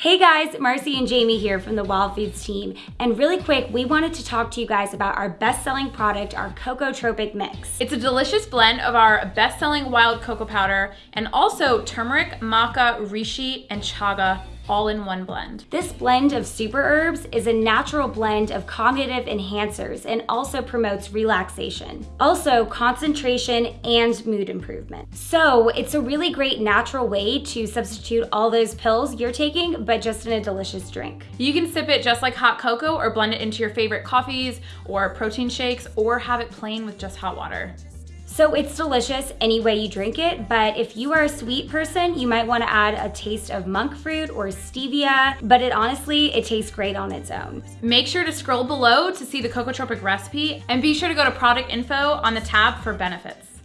Hey guys, Marcy and Jamie here from the Wild Foods team. And really quick, we wanted to talk to you guys about our best-selling product, our Cocotropic Mix. It's a delicious blend of our best-selling wild cocoa powder and also turmeric, maca, reishi, and chaga all in one blend. This blend of super herbs is a natural blend of cognitive enhancers and also promotes relaxation. Also concentration and mood improvement. So it's a really great natural way to substitute all those pills you're taking, but just in a delicious drink. You can sip it just like hot cocoa or blend it into your favorite coffees or protein shakes or have it plain with just hot water. So it's delicious any way you drink it, but if you are a sweet person, you might wanna add a taste of monk fruit or stevia, but it honestly, it tastes great on its own. Make sure to scroll below to see the Cocotropic recipe and be sure to go to product info on the tab for benefits.